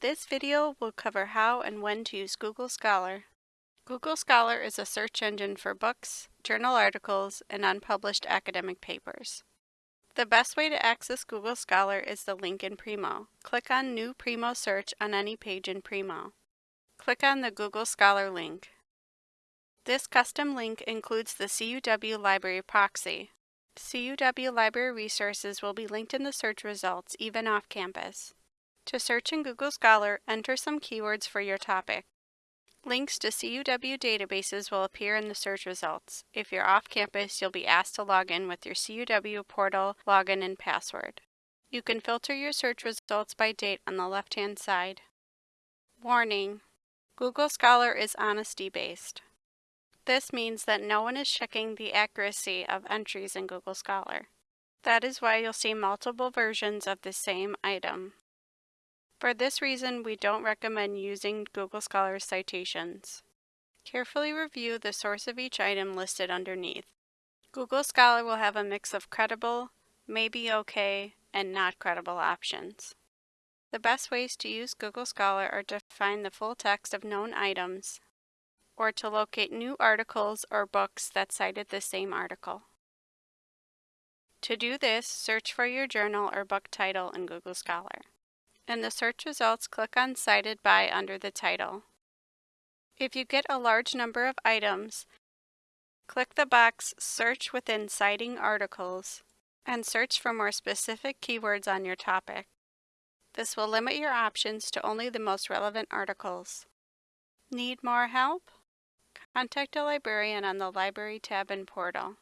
This video will cover how and when to use Google Scholar. Google Scholar is a search engine for books, journal articles, and unpublished academic papers. The best way to access Google Scholar is the link in Primo. Click on New Primo Search on any page in Primo. Click on the Google Scholar link. This custom link includes the CUW Library proxy. CUW library resources will be linked in the search results even off campus. To search in Google Scholar, enter some keywords for your topic. Links to CUW databases will appear in the search results. If you're off campus, you'll be asked to log in with your CUW portal login and password. You can filter your search results by date on the left-hand side. Warning: Google Scholar is honesty-based. This means that no one is checking the accuracy of entries in Google Scholar. That is why you'll see multiple versions of the same item. For this reason, we don't recommend using Google Scholar's citations. Carefully review the source of each item listed underneath. Google Scholar will have a mix of credible, maybe okay, and not credible options. The best ways to use Google Scholar are to find the full text of known items or to locate new articles or books that cited the same article. To do this, search for your journal or book title in Google Scholar. In the search results, click on Cited By under the title. If you get a large number of items, click the box Search within Citing Articles and search for more specific keywords on your topic. This will limit your options to only the most relevant articles. Need more help? Contact a librarian on the Library tab in Portal.